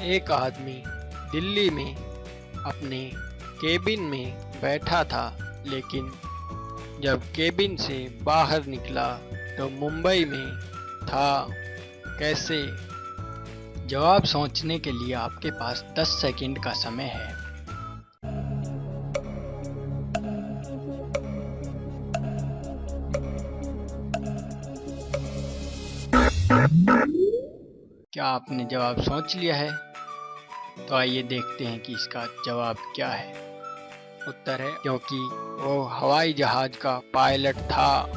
एक आदमी दिल्ली में अपने केबिन में बैठा था, लेकिन जब केबिन से बाहर निकला तो मुंबई में था कैसे? जवाब सोचने के लिए आपके पास 10 सेकंड का समय है। क्या आपने जवाब सोच लिया है? तो आइए देखते हैं कि इसका जवाब क्या है। उत्तर है, क्योंकि वो हवाई जहाज़ का पायलट था।